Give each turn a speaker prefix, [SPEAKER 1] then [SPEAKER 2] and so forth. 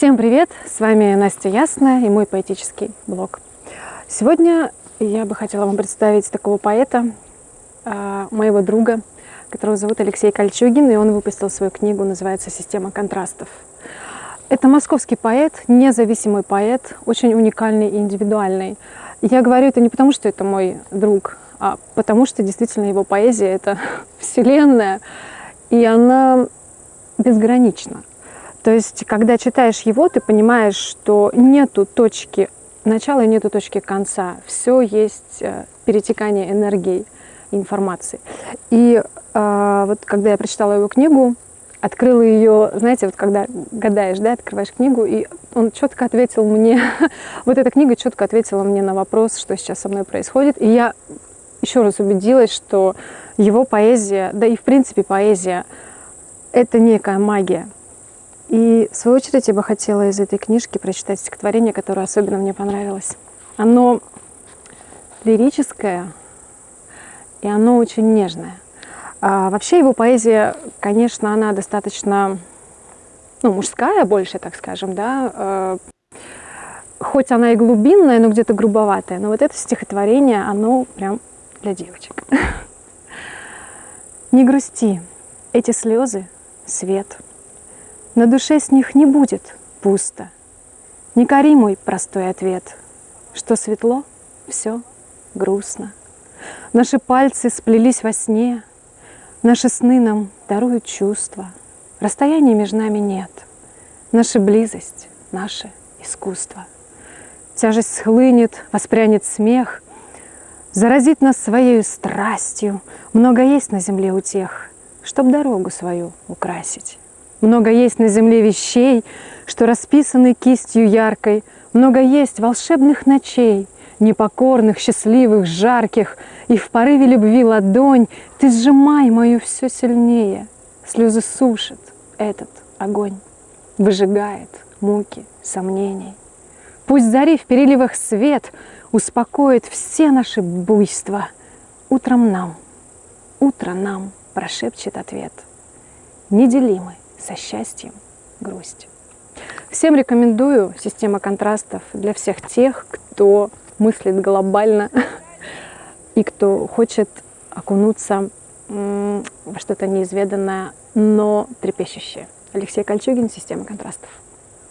[SPEAKER 1] Всем привет! С вами Настя Ясная и мой поэтический блог. Сегодня я бы хотела вам представить такого поэта, а, моего друга, которого зовут Алексей Кольчугин, и он выпустил свою книгу, называется «Система контрастов». Это московский поэт, независимый поэт, очень уникальный и индивидуальный. я говорю это не потому, что это мой друг, а потому что действительно его поэзия — это вселенная, и она безгранична. То есть, когда читаешь его, ты понимаешь, что нету точки начала и нету точки конца. Все есть э, перетекание энергии, информации. И э, вот когда я прочитала его книгу, открыла ее, знаете, вот когда гадаешь, да, открываешь книгу, и он четко ответил мне, вот эта книга четко ответила мне на вопрос, что сейчас со мной происходит. И я еще раз убедилась, что его поэзия, да и в принципе поэзия, это некая магия. И в свою очередь я бы хотела из этой книжки прочитать стихотворение, которое особенно мне понравилось. Оно лирическое, и оно очень нежное. А вообще его поэзия, конечно, она достаточно ну, мужская больше, так скажем, да, э, хоть она и глубинная, но где-то грубоватая, но вот это стихотворение, оно прям для девочек. Не грусти, эти слезы — свет — на душе с них не будет пусто. Не кори мой простой ответ, что светло, все грустно. Наши пальцы сплелись во сне, Наши сны нам даруют чувства. Расстояния между нами нет. Наша близость, наше искусство. Тяжесть схлынет, воспрянет смех, Заразит нас своей страстью. Много есть на земле у тех, Чтоб дорогу свою украсить. Много есть на земле вещей, что расписаны кистью яркой, Много есть волшебных ночей, непокорных, счастливых, жарких, И в порыве любви ладонь ты сжимай мою все сильнее. Слезы сушат этот огонь, выжигает муки сомнений. Пусть зари в переливах свет успокоит все наши буйства. Утром нам, утро нам прошепчет ответ. Неделимый со счастьем, грусть. Всем рекомендую система контрастов для всех тех, кто мыслит глобально и кто хочет окунуться во что-то неизведанное, но трепещущее. Алексей Кольчугин, система контрастов.